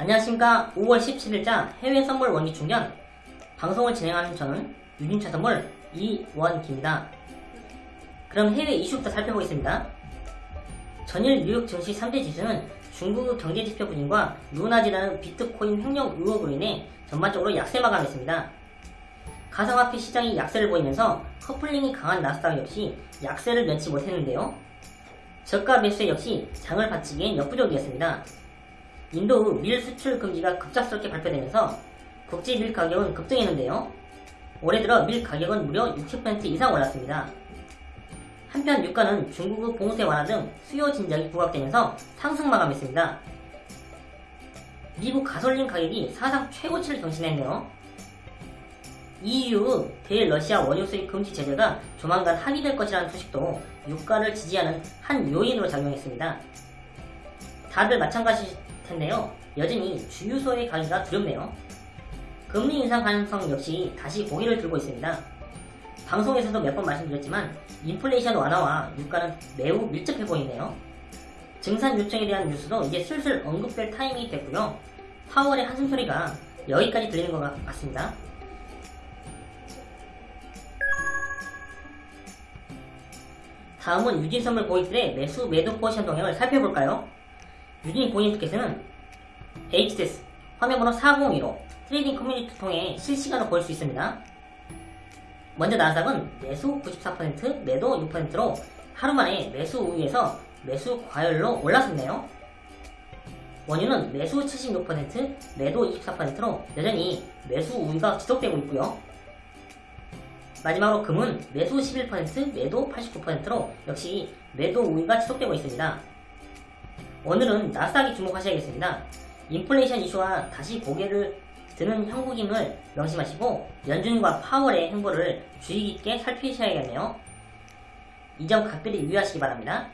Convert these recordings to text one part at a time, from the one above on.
안녕하십니까 5월 17일자 해외 선물 원기 충전 방송을 진행하는 저는 유진차 선물 이원기입니다. 그럼 해외 이슈부터 살펴보겠습니다. 전일 뉴욕 증시 3대 지수는 중국 경제지표 부진과 루나지라는 비트코인 횡령 의혹으로 인해 전반적으로 약세 마감했습니다. 가상화폐 시장이 약세를 보이면서 커플링이 강한 나스닥 역시 약세를 면치 못했는데요. 저가 매수 역시 장을 바치기엔 역부족이었습니다. 인도 밀 수출 금지가 급작스럽게 발표되면서 국제 밀 가격은 급등했는데요. 올해 들어 밀 가격은 무려 60% 이상 올랐습니다. 한편 유가는 중국의 봉쇄 완화 등 수요 진작이 부각되면서 상승 마감했습니다. 미국 가솔린 가격이 사상 최고치를 경신했네요. EU의 대러시아 원유 수입 금지 제재가 조만간 합의될 것이라는 소식도 유가를 지지하는 한 요인으로 작용했습니다. 다들 마찬가지일 텐데요. 여전히 주유소의 가격이 두렵네요. 금리 인상 가능성 역시 다시 고개를 들고 있습니다. 방송에서도 몇 번 말씀드렸지만 인플레이션 완화와 유가는 매우 밀접해 보이네요. 증산 요청에 대한 뉴스도 이제 슬슬 언급될 타이밍이 됐고요. 파월의 한숨소리가 여기까지 들리는 것 같습니다. 다음은 유진 선물 고객들의 매수 매도 포지션 동향을 살펴볼까요? 유진 고객님께서는 HTS 화면번호 402로 trading 커뮤니티 통해 실시간으로 볼 수 있습니다. 먼저 나스닥은 매수 94% 매도 6%로 하루 만에 매수 우위에서 매수 과열로 올랐었네요. 원유는 매수 76% 매도 24%로 여전히 매수 우위가 지속되고 있고요. 마지막으로 금은 매수 11% 매도 89%로 역시 매도 우위가 지속되고 있습니다. 오늘은 나스닥에 주목하셔야겠습니다. 인플레이션 이슈와 다시 고개를 드는 한국인을 명심하시고 연준과 파월의 행보를 주의 깊게 살피셔야겠네요. 이 점 각별히 유의하시기 바랍니다.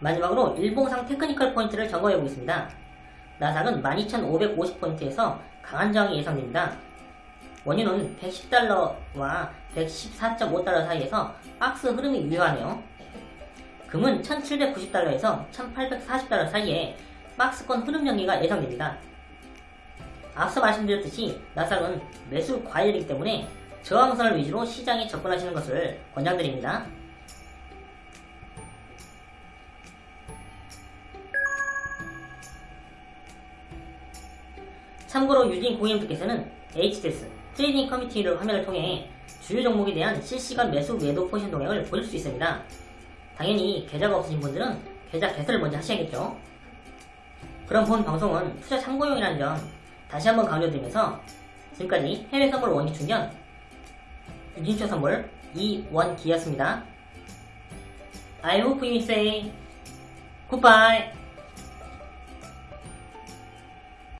마지막으로 일봉상 technical 포인트를 점검해 보겠습니다. 나삭은 12,550포인트에서 강한 저항이 예상됩니다. 원유는 110달러와 114.5달러 사이에서 박스 흐름이 유효하네요. 금은 1790달러에서 1840달러 사이에 박스권 흐름 연기가 예상됩니다. 앞서 말씀드렸듯이 나삭은 매수 과열이기 때문에 저항선을 위주로 시장에 접근하시는 것을 권장드립니다. 참고로 유진 고객님들께서는 HTS trading 커뮤니티를 화면을 통해 주요 종목에 대한 실시간 매수 매도 포지션 동향을 보실 수 있습니다. 당연히 계좌가 없으신 분들은 계좌 개설을 먼저 하셔야겠죠. 그럼 본 방송은 투자 참고용이라는 점 다시 한번 강조드리면서 지금까지 해외 선물 원기 충전 유진쇼 선물 이원기였습니다. I hope you say goodbye.